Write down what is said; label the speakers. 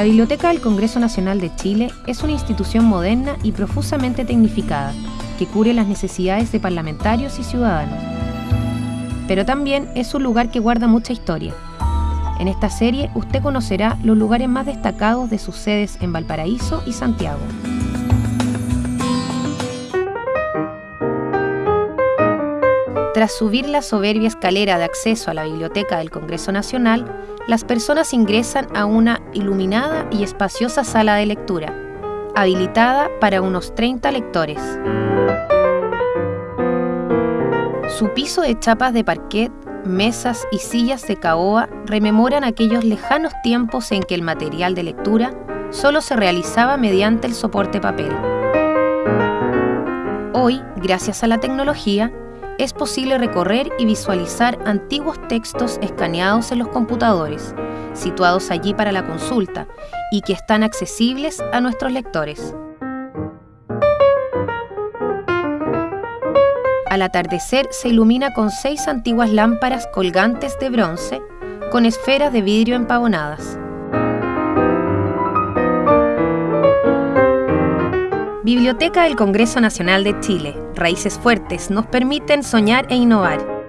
Speaker 1: La Biblioteca del Congreso Nacional de Chile es una institución moderna y profusamente tecnificada que cubre las necesidades de parlamentarios y ciudadanos. Pero también es un lugar que guarda mucha historia. En esta serie usted conocerá los lugares más destacados de sus sedes en Valparaíso y Santiago. Tras subir la soberbia escalera de acceso a la Biblioteca del Congreso Nacional, las personas ingresan a una iluminada y espaciosa sala de lectura, habilitada para unos 30 lectores. Su piso de chapas de parquet, mesas y sillas de caoba rememoran aquellos lejanos tiempos en que el material de lectura solo se realizaba mediante el soporte papel. Hoy, gracias a la tecnología, es posible recorrer y visualizar antiguos textos escaneados en los computadores, situados allí para la consulta y que están accesibles a nuestros lectores. Al atardecer se ilumina con seis antiguas lámparas colgantes de bronce con esferas de vidrio empavonadas. Biblioteca del Congreso Nacional de Chile. Raíces fuertes nos permiten soñar e innovar.